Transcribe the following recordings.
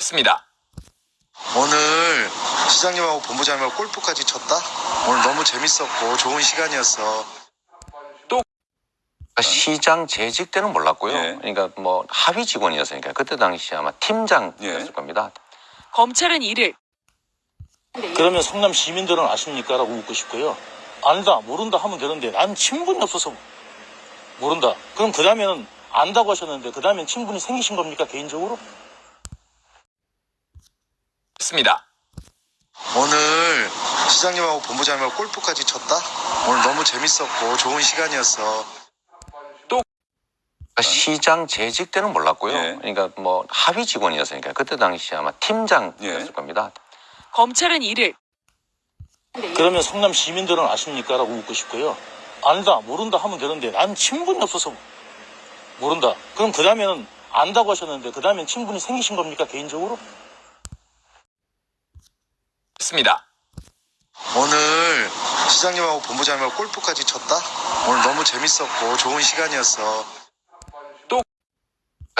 있습니다. 오늘 시장님하고 본부장님하고 골프까지 쳤다? 오늘 너무 재밌었고 좋은 시간이었어. 시장 재직 때는 몰랐고요. 예. 그러니까 뭐 합의 직원이었으니까 그때 당시 아마 팀장이었을 예. 겁니다. 검찰은 이를 그러면 성남 시민들은 아십니까? 라고 묻고 싶고요. 안다, 모른다 하면 되는데 난 친분이 없어서 모른다. 그럼 그 다음에는 안다고 하셨는데 그 다음엔 친분이 생기신 겁니까? 개인적으로? 있습니다. 오늘 시장님하고 본부장님하고 골프까지 쳤다? 오늘 너무 재밌었고 좋은 시간이었어. 시장 재직 때는 몰랐고요. 예. 그러니까 뭐 합의 직원이었으니까 그때 당시 아마 팀장이었을 예. 겁니다. 검찰은 이를 그러면 성남 시민들은 아십니까? 라고 묻고 싶고요. 안다, 모른다 하면 되는데 난 친분이 없어서 모른다. 그럼 그 다음에는 안다고 하셨는데 그 다음엔 친분이 생기신 겁니까? 개인적으로? 있습니다. 오늘 시장님하고 본부장님하고 골프까지 쳤다? 오늘 너무 재밌었고 좋은 시간이었어.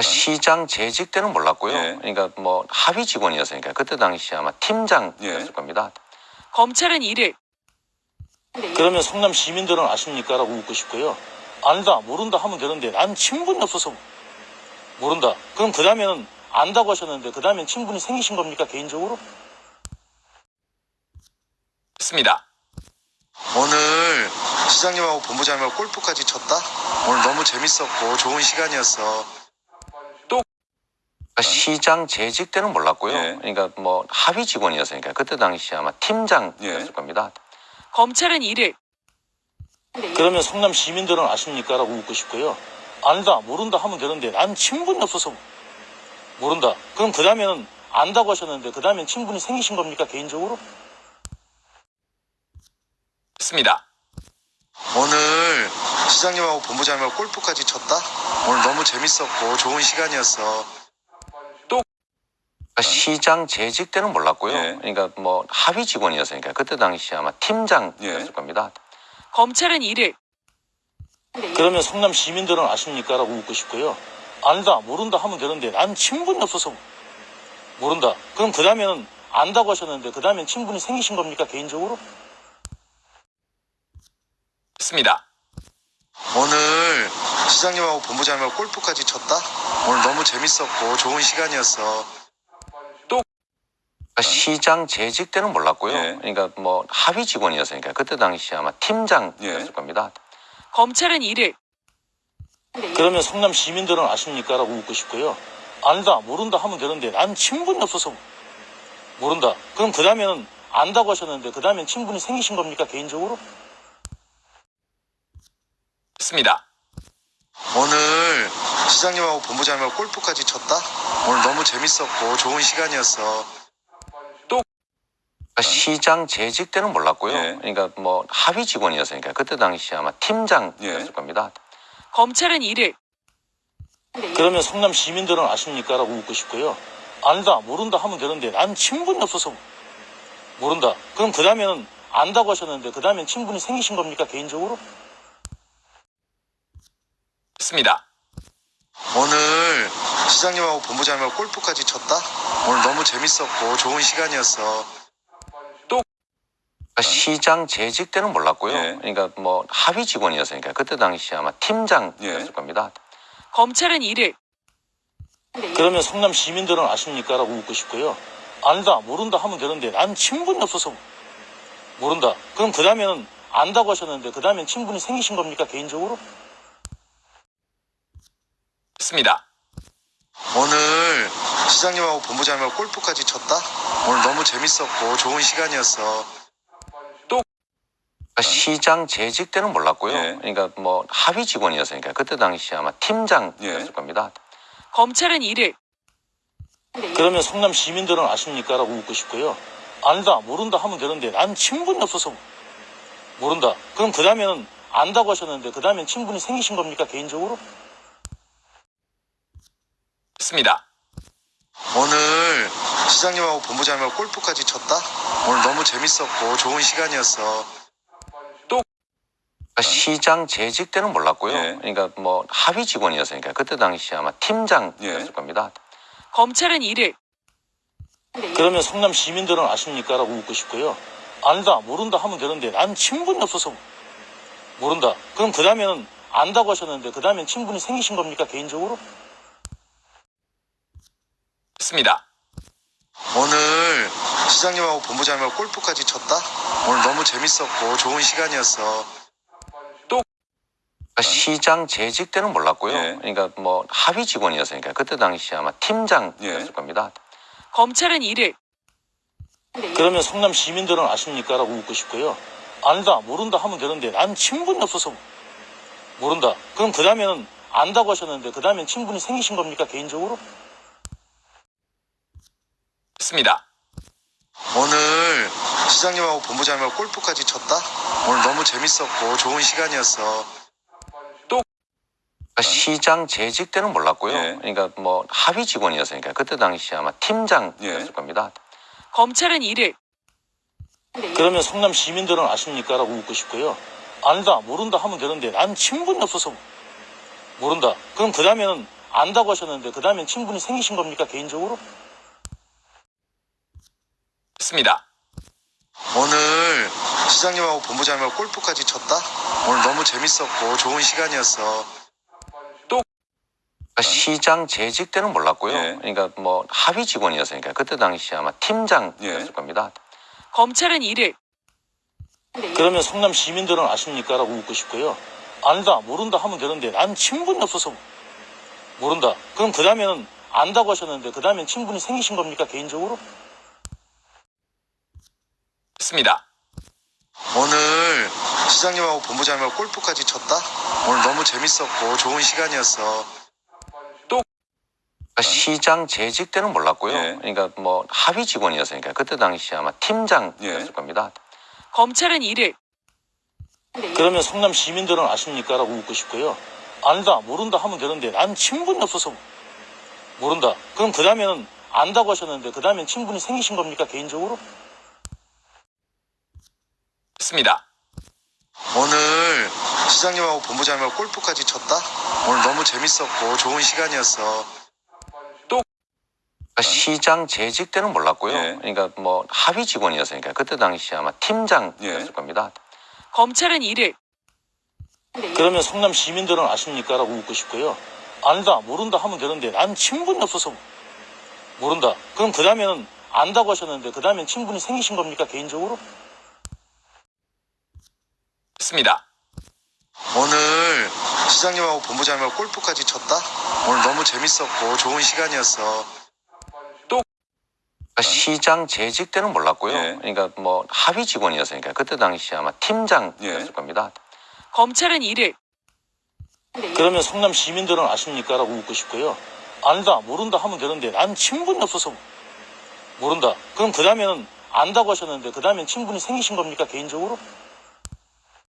시장 재직 때는 몰랐고요. 예. 그러니까 뭐 합의 직원이었으니까 그때 당시 아마 팀장이었을 예. 겁니다. 검찰은 이를 그러면 성남 시민들은 아십니까? 라고 묻고 싶고요. 안다, 모른다 하면 되는데 난 친분이 없어서 모른다. 그럼 그 다음에는 안다고 하셨는데 그 다음엔 친분이 생기신 겁니까? 개인적으로? 있습니다. 오늘 시장님하고 본부장님하고 골프까지 쳤다? 오늘 너무 재밌었고 좋은 시간이었어. 시장 재직 때는 몰랐고요. 예. 그러니까 뭐 합의 직원이었으니까 그때 당시 아마 팀장이었을 예. 겁니다. 검찰은 이를 그러면 성남 시민들은 아십니까? 라고 묻고 싶고요. 안다, 모른다 하면 되는데 난 친분이 없어서 모른다. 그럼 그 다음에는 안다고 하셨는데 그 다음엔 친분이 생기신 겁니까? 개인적으로? 있습니다. 오늘 시장님하고 본부장님하고 골프까지 쳤다? 오늘 너무 재밌었고 좋은 시간이었어. 시장 재직 때는 몰랐고요. 예. 그러니까 뭐 합의 직원이었으니까 그때 당시 아마 팀장이었을 예. 겁니다. 검찰은 이를 그러면 성남 시민들은 아십니까? 라고 묻고 싶고요. 안다, 모른다 하면 되는데 난 친분이 없어서 모른다. 그럼 그 다음에는 안다고 하셨는데 그 다음엔 친분이 생기신 겁니까? 개인적으로? 있습니다. 오늘 시장님하고 본부장님하고 골프까지 쳤다? 오늘 너무 재밌었고 좋은 시간이었어. 시장 재직 때는 몰랐고요. 예. 그러니까 뭐 합의 직원이었으니까 그때 당시 아마 팀장이었을 예. 겁니다. 검찰은 이를 그러면 성남 시민들은 아십니까? 라고 묻고 싶고요. 안다, 모른다 하면 되는데 난 친분이 없어서 모른다. 그럼 그 다음에는 안다고 하셨는데 그 다음엔 친분이 생기신 겁니까? 개인적으로? 있습니다. 오늘 시장님하고 본부장님하고 골프까지 쳤다? 오늘 너무 재밌었고 좋은 시간이었어. 시장 재직 때는 몰랐고요. 예. 그러니까 뭐 합의 직원이었으니까 그때 당시 아마 팀장이었을 예. 겁니다. 검찰은 이를 그러면 성남 시민들은 아십니까? 라고 묻고 싶고요. 안다, 모른다 하면 되는데 난 친분이 없어서 모른다. 그럼 그 다음에는 안다고 하셨는데 그 다음엔 친분이 생기신 겁니까? 개인적으로? 있습니다. 오늘 시장님하고 본부장님하고 골프까지 쳤다? 오늘 너무 재밌었고 좋은 시간이었어. 시장 재직 때는 몰랐고요. 예. 그러니까 뭐 합의 직원이었으니까 그때 당시 아마 팀장이었을 예. 겁니다. 검찰은 이를 그러면 성남 시민들은 아십니까? 라고 묻고 싶고요. 안다, 모른다 하면 되는데 난 친분이 없어서 모른다. 그럼 그 다음에는 안다고 하셨는데 그 다음엔 친분이 생기신 겁니까? 개인적으로? 있습니다. 오늘 시장님하고 본부장님하고 골프까지 쳤다? 오늘 너무 재밌었고 좋은 시간이었어. 시장 재직 때는 몰랐고요. 예. 그러니까 뭐 합의 직원이었으니까 그때 당시 아마 팀장이었을 예. 겁니다. 검찰은 이를 그러면 성남 시민들은 아십니까? 라고 묻고 싶고요. 안다, 모른다 하면 되는데 난 친분이 없어서 모른다. 그럼 그 다음에는 안다고 하셨는데 그 다음엔 친분이 생기신 겁니까? 개인적으로? 있습니다. 오늘 시장님하고 본부장님하고 골프까지 쳤다? 오늘 너무 재밌었고 좋은 시간이었어. 시장 재직 때는 몰랐고요. 예. 그러니까 뭐 합의 직원이었으니까 그때 당시 아마 팀장이었을 예. 겁니다. 검찰은 이를 그러면 성남 시민들은 아십니까? 라고 묻고 싶고요. 안다, 모른다 하면 되는데 난 친분이 없어서 모른다. 그럼 그 다음에는 안다고 하셨는데 그 다음엔 친분이 생기신 겁니까? 개인적으로? 있습니다. 오늘 시장님하고 본부장님하고 골프까지 쳤다? 오늘 너무 재밌었고 좋은 시간이었어. 그러니까 시장 재직 때는 몰랐고요. 예. 그러니까 뭐 합의 직원이었으니까 그때 당시 아마 팀장이었을 예. 겁니다. 검찰은 이를 그러면 성남 시민들은 아십니까? 라고 묻고 싶고요. 안다, 모른다 하면 되는데 난 친분이 없어서 모른다. 그럼 그 다음에는 안다고 하셨는데 그 다음엔 친분이 생기신 겁니까? 개인적으로? 있습니다. 오늘 시장님하고 본부장님하고 골프까지 쳤다? 오늘 너무 재밌었고 좋은 시간이었어. 그러니까 시장 재직 때는 몰랐고요. 예. 그러니까 뭐 합의 직원이었으니까 그때 당시 아마 팀장이었을 예. 겁니다. 검찰은 이를 그러면 성남 시민들은 아십니까? 라고 묻고 싶고요. 안다, 모른다 하면 되는데 난 친분이 없어서 모른다. 그럼 그 다음에는 안다고 하셨는데 그 다음엔 친분이 생기신 겁니까? 개인적으로? 있습니다. 오늘 시장님하고 본부장님하고 골프까지 쳤다? 오늘 너무 재밌었고 좋은 시간이었어. 그러니까 시장 재직 때는 몰랐고요. 예. 그러니까 뭐 합의 직원이었으니까 그때 당시 아마 팀장이었을 예. 겁니다. 검찰은 이를 그러면 성남 시민들은 아십니까? 라고 묻고 싶고요. 안다, 모른다 하면 되는데 난 친분이 없어서 모른다. 그럼 그 다음에는 안다고 하셨는데 그 다음엔 친분이 생기신 겁니까? 개인적으로? 있습니다. 오늘 시장님하고 본부장님하고 골프까지 쳤다? 오늘 너무 재밌었고 좋은 시간이었어. 그러니까 시장 재직 때는 몰랐고요. 예. 그러니까 뭐 합의 직원이었으니까 그때 당시 아마 팀장이었을 예. 겁니다. 검찰은 이를 그러면 성남 시민들은 아십니까? 라고 묻고 싶고요. 안다, 모른다 하면 되는데 난 친분이 없어서 모른다. 그럼 그 다음에는 안다고 하셨는데 그 다음엔 친분이 생기신 겁니까? 개인적으로? 했습니다. 오늘 시장님하고 본부장님하고 골프까지 쳤다? 오늘 너무 재밌었고 좋은 시간이었어. 또 아, 시장 재직 때는 몰랐고요. 예. 그러니까 뭐 합의 직원이었으니까 그때 당시 아마 팀장이었을 예. 겁니다. 검찰은 이를 그러면 성남 시민들은 아십니까? 라고 묻고 싶고요. 안다, 모른다 하면 되는데 난 친분이 없어서 모른다. 그럼 그 다음에는 안다고 하셨는데 그 다음엔 친분이 생기신 겁니까? 개인적으로? 오늘 시장님하고 본부장님하고 골프까지 쳤다? 오늘 시장님하고 본부장님하고 골프까지 쳤다? 오늘 너무 재밌었고 좋은 시간이었어. 그러니까 시장 재직 때는 몰랐고요. 예. 그러니까 뭐 합의 직원이었으니까 그때 당시 아마 팀장이었을 예. 겁니다. 검찰은 이를 그러면 성남 시민들은 아십니까? 라고 묻고 싶고요. 안다, 모른다 하면 되는데 난 친분이 없어서 모른다. 그럼 그 다음에는 안다고 하셨는데 그 다음엔 친분이 생기신 겁니까? 개인적으로?